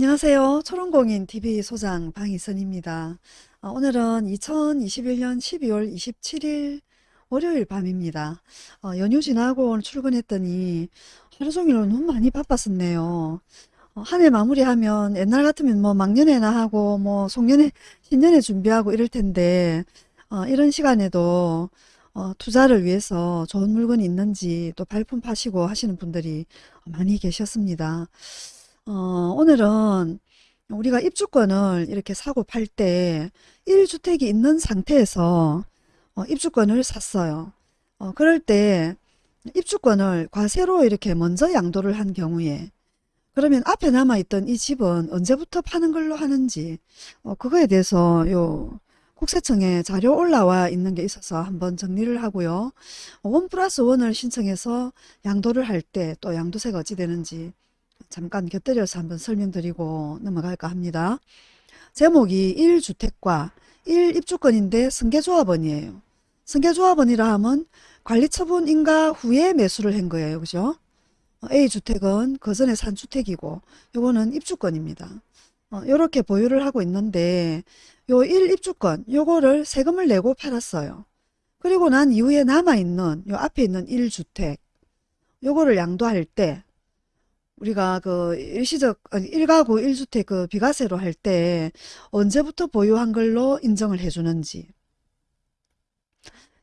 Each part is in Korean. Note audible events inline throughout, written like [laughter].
안녕하세요. 초롱공인TV 소장 방희선입니다. 어, 오늘은 2021년 12월 27일 월요일 밤입니다. 어, 연휴 지나고 오늘 출근했더니 하루 종일 너무 많이 바빴었네요. 어, 한해 마무리하면 옛날 같으면 뭐 막년회나 하고 뭐 송년회, 신년회 준비하고 이럴 텐데 어, 이런 시간에도 어, 투자를 위해서 좋은 물건이 있는지 또 발품 파시고 하시는 분들이 많이 계셨습니다. 어, 오늘은 우리가 입주권을 이렇게 사고 팔 때 1주택이 있는 상태에서 어, 입주권을 샀어요. 어, 그럴 때 입주권을 과세로 이렇게 먼저 양도를 한 경우에 그러면 앞에 남아있던 이 집은 언제부터 파는 걸로 하는지 어, 그거에 대해서 요 국세청에 자료 올라와 있는 게 있어서 한번 정리를 하고요. 원 플러스 원을 신청해서 양도를 할 때 또 양도세가 어찌 되는지 잠깐 곁들여서 한번 설명드리고 넘어갈까 합니다. 제목이 1주택과 1입주권인데 승계조합원이에요. 승계조합원이라 하면 관리처분 인가 후에 매수를 한 거예요. 그죠? A주택은 그 전에 산 주택이고 요거는 입주권입니다. 이렇게 어, 보유를 하고 있는데 요 1입주권 요거를 세금을 내고 팔았어요. 그리고 난 이후에 남아있는 요 앞에 있는 1주택 요거를 양도할 때 우리가 그 일시적 일가구 1주택 그 비과세로 할 때 언제부터 보유한 걸로 인정을 해주는지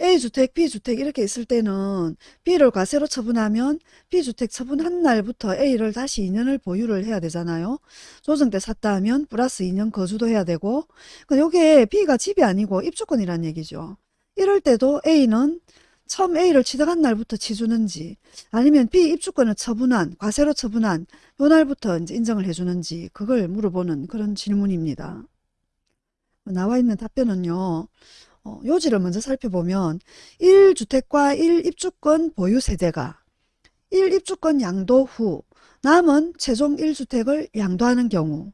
A주택, B주택 이렇게 있을 때는 B를 과세로 처분하면 B주택 처분한 날부터 A를 다시 2년을 보유를 해야 되잖아요. 조정 때 샀다 하면 플러스 2년 거주도 해야 되고 요게 B가 집이 아니고 입주권이란 얘기죠. 이럴 때도 A는 처음 A를 취득한 날부터 치주는지 아니면 B 입주권을 처분한 과세로 처분한 요 날부터 이제 인정을 해주는지 그걸 물어보는 그런 질문입니다. 나와 있는 답변은요. 어, 요지를 먼저 살펴보면 1주택과 1입주권 보유 세대가 1입주권 양도 후 남은 최종 1주택을 양도하는 경우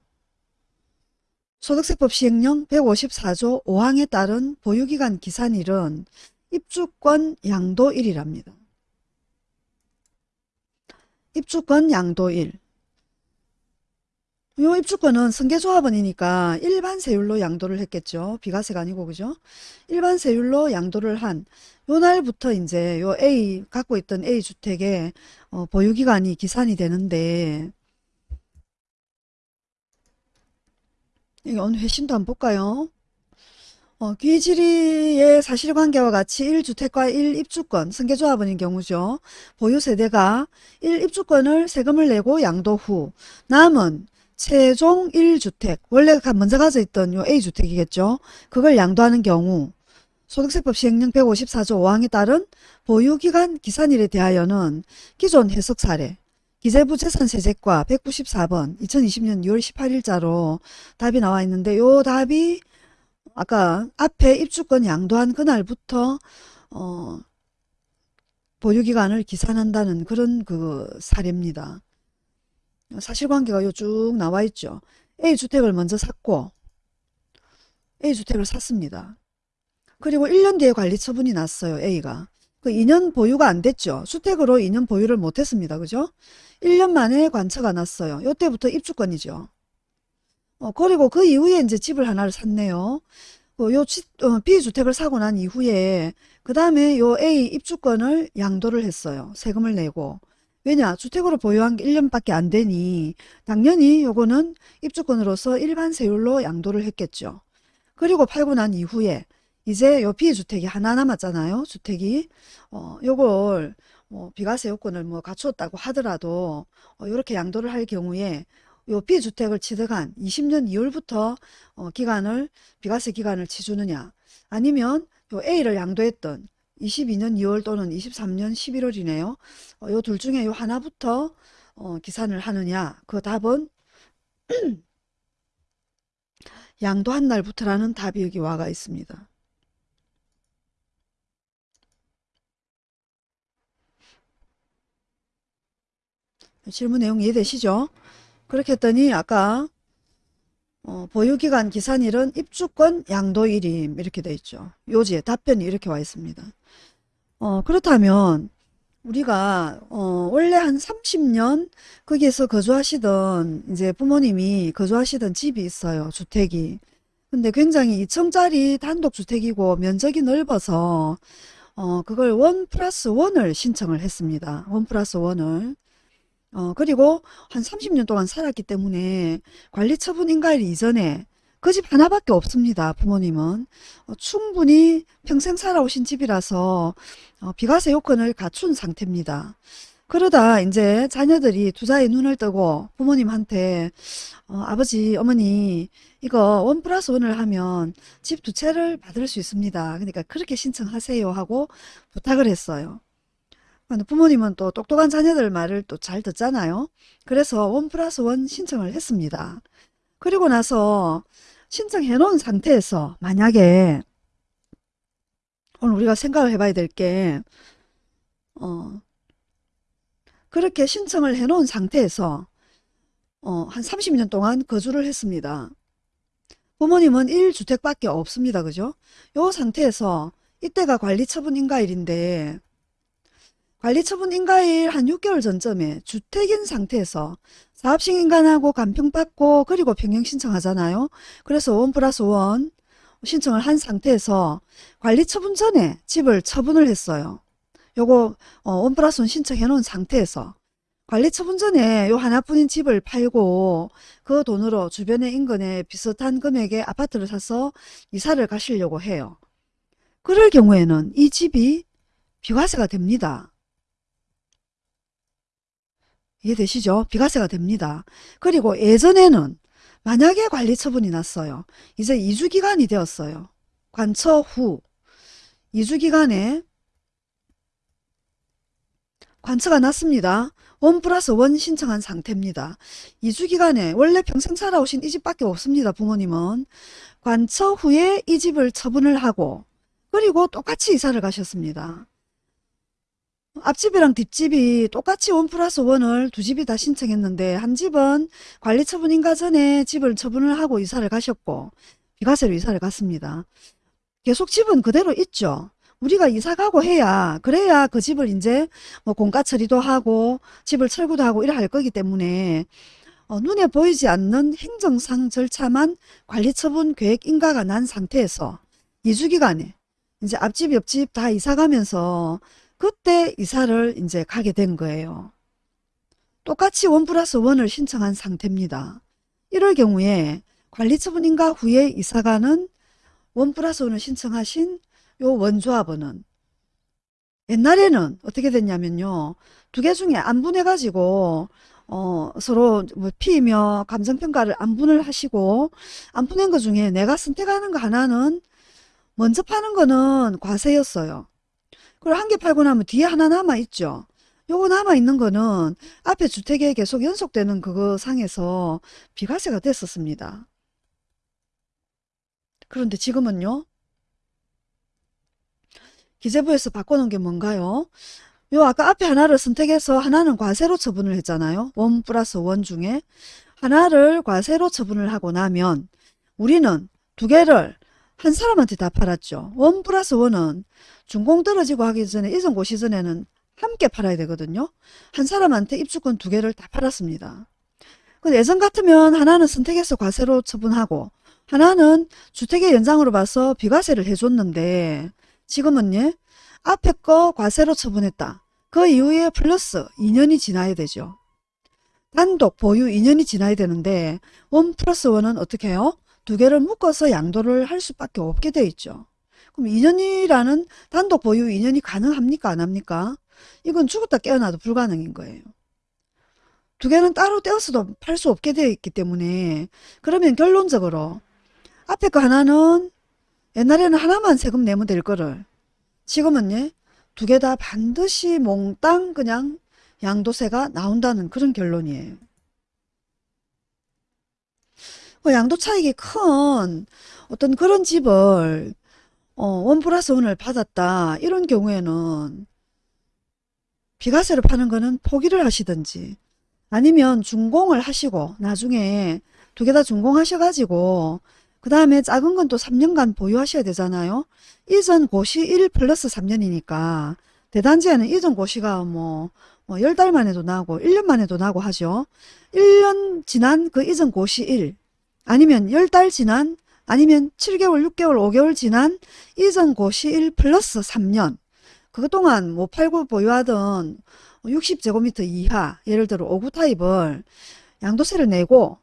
소득세법 시행령 154조 5항에 따른 보유기간 기산일은 입주권 양도일이랍니다. 입주권 양도일 요 입주권은 승계조합원이니까 일반 세율로 양도를 했겠죠. 비과세가 아니고 그죠? 일반 세율로 양도를 한 요 날부터 이제 요 A 갖고 있던 A 주택의 어, 보유기간이 기산이 되는데 이게 오늘 회신도 한번 볼까요? 어, 귀지리의 사실관계와 같이 1주택과 1입주권, 승계조합원인 경우죠. 보유세대가 1입주권을 세금을 내고 양도 후 남은 최종 1주택, 원래 먼저 가져 있던 요 A주택이겠죠. 그걸 양도하는 경우 소득세법 시행령 154조 5항에 따른 보유기간 기산일에 대하여는 기존 해석 사례 기재부 재산세제과 194번 2020년 6월 18일자로 답이 나와 있는데 요 답이 아까 앞에 입주권 양도한 그날부터 어, 보유기간을 기산한다는 그런 그 사례입니다. 사실관계가 요 쭉 나와 있죠. A주택을 먼저 샀고 A주택을 샀습니다. 그리고 1년 뒤에 관리처분이 났어요. A가. 그 2년 보유가 안 됐죠. 주택으로 2년 보유를 못했습니다. 그죠? 1년 만에 관처가 났어요. 요때부터 입주권이죠. 어, 그리고 그 이후에 이제 집을 하나를 샀네요. 어, 요 어, B주택을 사고 난 이후에 그 다음에 요 A 입주권을 양도를 했어요. 세금을 내고. 왜냐 주택으로 보유한 게 1년밖에 안 되니 당연히 요거는 입주권으로서 일반 세율로 양도를 했겠죠. 그리고 팔고 난 이후에 이제 요 B주택이 하나 남았잖아요. 주택이 어 요걸 뭐 비과세 요건을 뭐 갖추었다고 하더라도 어, 요렇게 양도를 할 경우에 요 B주택을 취득한 20년 2월부터 어, 기간을 비과세 기간을 치주느냐 아니면 요 A를 양도했던 22년 2월 또는 23년 11월이네요. 어, 요둘 중에 요 하나부터 어, 기산을 하느냐 그 답은 [clears throat] 양도한 날부터라는 답이 여기 와가 있습니다. 질문 내용 이해되시죠? 그렇게 했더니 아까 어, 보유기간 기산일은 입주권 양도일임 이렇게 돼 있죠. 요지에 답변이 이렇게 와 있습니다. 어, 그렇다면 우리가 어 원래 한 30년 거기에서 거주하시던 이제 부모님이 거주하시던 집이 있어요. 주택이. 근데 굉장히 2층짜리 단독주택이고 면적이 넓어서 어 그걸 원 플러스 원을 신청을 했습니다. 원 플러스 원을. 어 그리고 한 30년 동안 살았기 때문에 관리 처분 인가일 이전에 그 집 하나밖에 없습니다. 부모님은. 어, 충분히 평생 살아오신 집이라서 어, 비과세 요건을 갖춘 상태입니다. 그러다 이제 자녀들이 투자에 눈을 뜨고 부모님한테 어, 아버지 어머니 이거 원 플러스 원을 하면 집 두 채를 받을 수 있습니다. 그러니까 그렇게 신청하세요 하고 부탁을 했어요. 부모님은 또 똑똑한 자녀들 말을 또 잘 듣잖아요. 그래서 원 플러스 원 신청을 했습니다. 그리고 나서 신청해 놓은 상태에서 만약에 오늘 우리가 생각을 해봐야 될 게, 어, 그렇게 신청을 해 놓은 상태에서, 어, 한 30년 동안 거주를 했습니다. 부모님은 1주택밖에 없습니다. 그죠? 요 상태에서 이때가 관리처분 인가일인데, 관리처분 인가일 한 6개월 전쯤에 주택인 상태에서 사업식 인간하고 간평받고 그리고 변경 신청하잖아요. 그래서 one plus one 신청을 한 상태에서 관리처분 전에 집을 처분을 했어요. 요거 어, one plus one 신청해 놓은 상태에서 관리처분 전에 요 하나뿐인 집을 팔고 그 돈으로 주변의 인근에 비슷한 금액의 아파트를 사서 이사를 가시려고 해요. 그럴 경우에는 이 집이 비과세가 됩니다. 이해되시죠? 비과세가 됩니다. 그리고 예전에는 만약에 관리 처분이 났어요. 이제 2주기간이 되었어요. 관처 후 2주기간에 관처가 났습니다. 원 플러스 원 신청한 상태입니다. 2주기간에 원래 평생 살아오신 이 집밖에 없습니다. 부모님은. 관처 후에 이 집을 처분을 하고 그리고 똑같이 이사를 가셨습니다. 앞집이랑 뒷집이 똑같이 원 플러스 원을 두 집이 다 신청했는데 한 집은 관리 처분 인가 전에 집을 처분을 하고 이사를 가셨고 비과세로 이사를 갔습니다. 계속 집은 그대로 있죠. 우리가 이사 가고 해야 그래야 그 집을 이제 뭐 공가 처리도 하고 집을 철거도 하고 이래 할 거기 때문에 어, 눈에 보이지 않는 행정상 절차만 관리처분 계획 인가가 난 상태에서 2주기간에 이제 앞집 옆집 다 이사 가면서 그때 이사를 이제 가게 된 거예요. 똑같이 원 플러스 원을 신청한 상태입니다. 이럴 경우에 관리처분 인가 후에 이사가는 원 플러스 원을 신청하신 요 원조합원은 옛날에는 어떻게 됐냐면요. 두 개 중에 안분해 가지고 어, 서로 뭐 피이며 감정평가를 안분을 하시고 안분한 것 중에 내가 선택하는 거 하나는 먼저 파는 거는 과세였어요. 그리고 한 개 팔고 나면 뒤에 하나 남아있죠. 요거 남아있는 거는 앞에 주택에 계속 연속되는 그거 상에서 비과세가 됐었습니다. 그런데 지금은요. 기재부에서 바꿔놓은 게 뭔가요? 요 아까 앞에 하나를 선택해서 하나는 과세로 처분을 했잖아요. 원 플러스 원 중에 하나를 과세로 처분을 하고 나면 우리는 두 개를 한 사람한테 다 팔았죠. 원 플러스 원은 준공 떨어지고 하기 전에 이전 고 시 전에는 함께 팔아야 되거든요. 한 사람한테 입주권 두 개를 다 팔았습니다. 근데 예전 같으면 하나는 선택해서 과세로 처분하고 하나는 주택의 연장으로 봐서 비과세를 해줬는데 지금은 예 앞에 거 과세로 처분했다. 그 이후에 플러스 2년이 지나야 되죠. 단독 보유 2년이 지나야 되는데 원 플러스 원은 어떻게 해요? 두 개를 묶어서 양도를 할 수밖에 없게 돼 있죠. 그럼 2년이라는 단독 보유 2년이 가능합니까? 안 합니까? 이건 죽었다 깨어나도 불가능인 거예요. 두 개는 따로 떼어서도 팔 수 없게 되어 있기 때문에 그러면 결론적으로 앞에 거 하나는 옛날에는 하나만 세금 내면 될 거를 지금은 예, 두 개 다 반드시 몽땅 그냥 양도세가 나온다는 그런 결론이에요. 뭐 양도 차익이 큰 어떤 그런 집을 어, 원 플러스 원을 받았다 이런 경우에는 비과세를 파는 거는 포기를 하시든지 아니면 준공을 하시고 나중에 두 개 다 준공하셔가지고 그 다음에 작은 건 또 3년간 보유하셔야 되잖아요. 이전 고시 1 플러스 3년이니까 대단지에는 이전 고시가 뭐, 뭐 10달 만에도 나고 1년 만에도 나고 하죠. 1년 지난 그 이전 고시 1 아니면 10달 지난 아니면 7개월, 6개월, 5개월 지난 이전 고시 1 플러스 3년. 그동안 뭐 팔고 보유하던 60제곱미터 이하 예를 들어 5구 타입을 양도세를 내고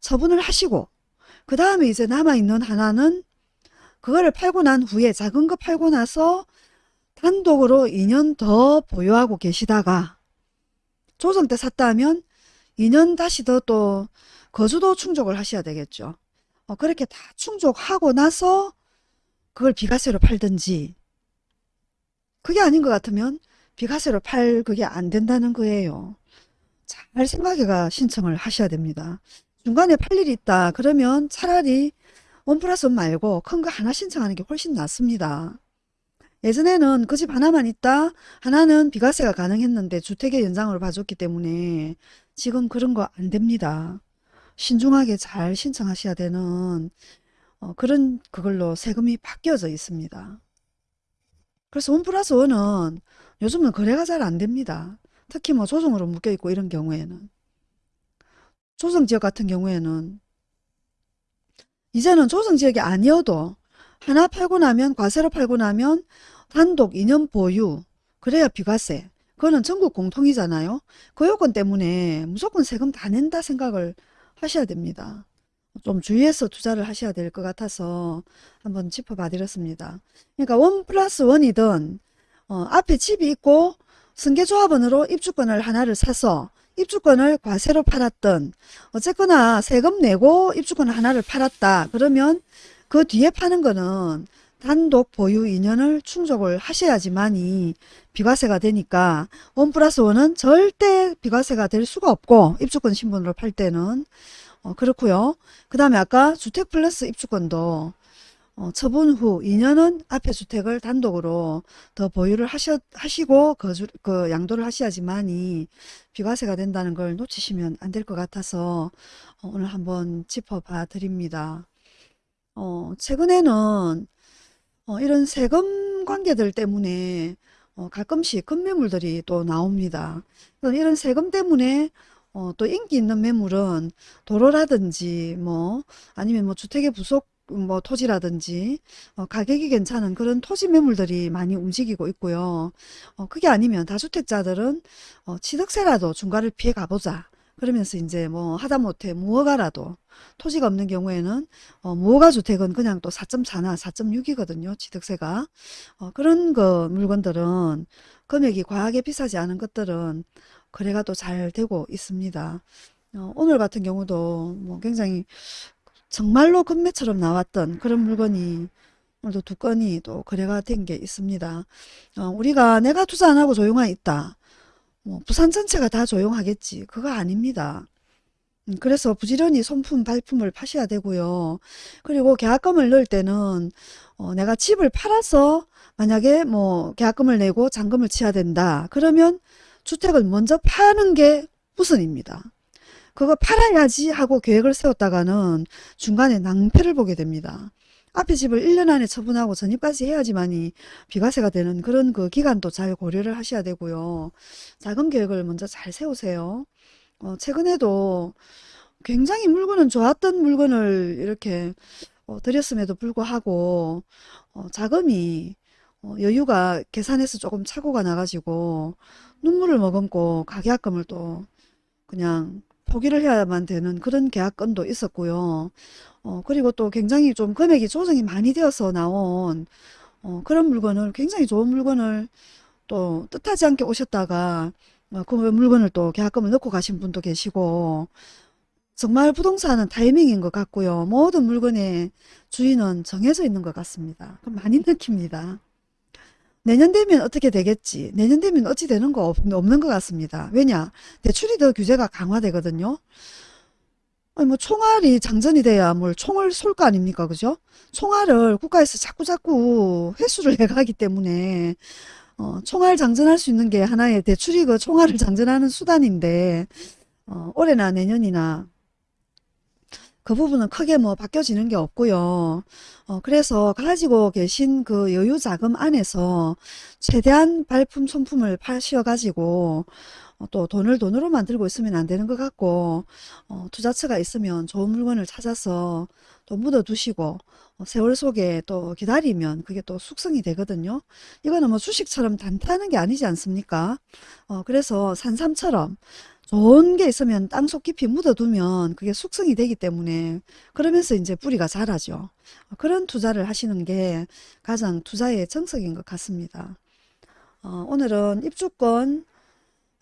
처분을 하시고 그 다음에 이제 남아있는 하나는 그거를 팔고 난 후에 작은 거 팔고 나서 단독으로 2년 더 보유하고 계시다가 조정 때 샀다면 2년 다시 더또 거주도 충족을 하셔야 되겠죠. 어, 그렇게 다 충족하고 나서 그걸 비과세로 팔든지 그게 아닌 것 같으면 비과세로 팔 그게 안 된다는 거예요. 잘 생각해가 신청을 하셔야 됩니다. 중간에 팔 일이 있다 그러면 차라리 원 플러스 원 말고 큰 거 하나 신청하는 게 훨씬 낫습니다. 예전에는 그 집 하나만 있다 하나는 비과세가 가능했는데 주택의 연장으로 봐줬기 때문에 지금 그런 거 안 됩니다. 신중하게 잘 신청하셔야 되는 어, 그런 그걸로 세금이 바뀌어져 있습니다. 그래서 원 플러스 원은 요즘은 거래가 잘 안 됩니다. 특히 뭐 조정으로 묶여 있고 이런 경우에는 조정지역 같은 경우에는 이제는 조정지역이 아니어도 하나 팔고 나면 과세로 팔고 나면 단독 2년 보유 그래야 비과세 그거는 전국 공통이잖아요. 그 요건 때문에 무조건 세금 다 낸다 생각을 하셔야 됩니다. 좀 주의해서 투자를 하셔야 될 것 같아서 한번 짚어봐 드렸습니다. 그러니까 원 플러스 원이든 어, 앞에 집이 있고 승계조합원으로 입주권을 하나를 사서 입주권을 과세로 팔았던 어쨌거나 세금 내고 입주권 하나를 팔았다. 그러면 그 뒤에 파는 거는 단독 보유 2년을 충족을 하셔야지만이 비과세가 되니까 원 플러스 원은 절대 비과세가 될 수가 없고 입주권 신분으로 팔 때는 어, 그렇고요. 그 다음에 아까 주택 플러스 입주권도 어, 처분 후 2년은 앞에 주택을 단독으로 더 보유를 하셔, 하시고 거주, 그 양도를 하셔야지만이 비과세가 된다는 걸 놓치시면 안 될 것 같아서 어, 오늘 한번 짚어봐 드립니다. 어, 최근에는 어, 이런 세금 관계들 때문에 어, 가끔씩 급매물들이 또 나옵니다. 이런 세금 때문에 어, 또 인기 있는 매물은 도로라든지 뭐 아니면 뭐 주택의 부속 뭐 토지라든지 어, 가격이 괜찮은 그런 토지 매물들이 많이 움직이고 있고요. 어, 그게 아니면 다주택자들은 어, 취득세라도 중과를 피해 가보자. 그러면서 이제 뭐 하다못해 무허가라도 토지가 없는 경우에는 어, 무허가 주택은 그냥 또 4.4나 4.6이거든요. 취득세가. 어, 그런 거 물건들은 금액이 과하게 비싸지 않은 것들은 거래가 또 잘 되고 있습니다. 어, 오늘 같은 경우도 뭐 굉장히 정말로 금매처럼 나왔던 그런 물건이 오늘도 두 건이 또 거래가 된 게 있습니다. 어, 우리가 내가 투자 안 하고 조용하 있다. 뭐 부산 전체가 다 조용하겠지. 그거 아닙니다. 음, 그래서 부지런히 손품 발품을 파셔야 되고요. 그리고 계약금을 넣을 때는 어, 내가 집을 팔아서 만약에 뭐 계약금을 내고 잔금을 치야 된다. 그러면 주택을 먼저 파는 게 우선입니다. 그거 팔아야지 하고 계획을 세웠다가는 중간에 낭패를 보게 됩니다. 앞에 집을 1년 안에 처분하고 전입까지 해야지만이 비과세가 되는 그런 그 기간도 잘 고려를 하셔야 되고요. 자금 계획을 먼저 잘 세우세요. 어, 최근에도 굉장히 물건은 좋았던 물건을 이렇게 어, 드렸음에도 불구하고 어, 자금이 어, 여유가 계산해서 조금 착오가 나가지고 눈물을 머금고 가계약금을 또 그냥 포기를 해야만 되는 그런 계약건도 있었고요. 어, 그리고 또 굉장히 좀 금액이 조정이 많이 되어서 나온 어, 그런 물건을 굉장히 좋은 물건을 또 뜻하지 않게 오셨다가 어, 그 물건을 또 계약금을 넣고 가신 분도 계시고 정말 부동산은 타이밍인 것 같고요. 모든 물건의 주인은 정해져 있는 것 같습니다. 많이 느낍니다. 내년 되면 어떻게 되겠지 내년 되면 어찌 되는 거 없, 없는 것 같습니다 왜냐 대출이 더 규제가 강화되거든요 아니 뭐 총알이 장전이 돼야 뭘 총을 쏠 거 아닙니까 그죠? 총알을 국가에서 자꾸자꾸 회수를 [laughs] 해가기 때문에 어, 총알 장전할 수 있는 게 하나의 대출이 그 총알을 [laughs] 장전하는 수단인데 어, 올해나 내년이나 그 부분은 크게 뭐 바뀌어지는 게 없고요. 어, 그래서 가지고 계신 그 여유 자금 안에서 최대한 발품 손품을 파셔 가지고 어, 또 돈을 돈으로 만들고 있으면 안 되는 것 같고 어, 투자처가 있으면 좋은 물건을 찾아서 또 묻어 두시고 어, 세월 속에 또 기다리면 그게 또 숙성이 되거든요. 이거는 뭐 주식처럼 단타하는 게 아니지 않습니까? 어, 그래서 산삼처럼 좋은 게 있으면 땅속 깊이 묻어두면 그게 숙성이 되기 때문에 그러면서 이제 뿌리가 자라죠. 어, 그런 투자를 하시는 게 가장 투자의 정석인 것 같습니다. 어, 오늘은 입주권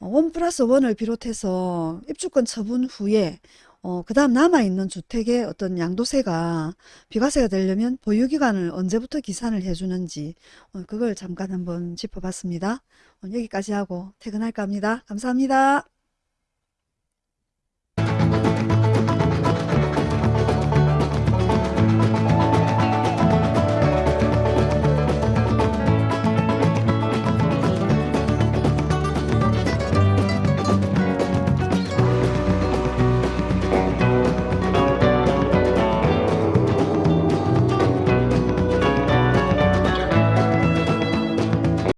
어, 원 플러스 원을 비롯해서 입주권 처분 후에 어, 그 다음 남아있는 주택의 어떤 양도세가 비과세가 되려면 보유기간을 언제부터 기산을 해주는지 어, 그걸 잠깐 한번 짚어봤습니다. 어, 여기까지 하고 퇴근할까 합니다. 감사합니다.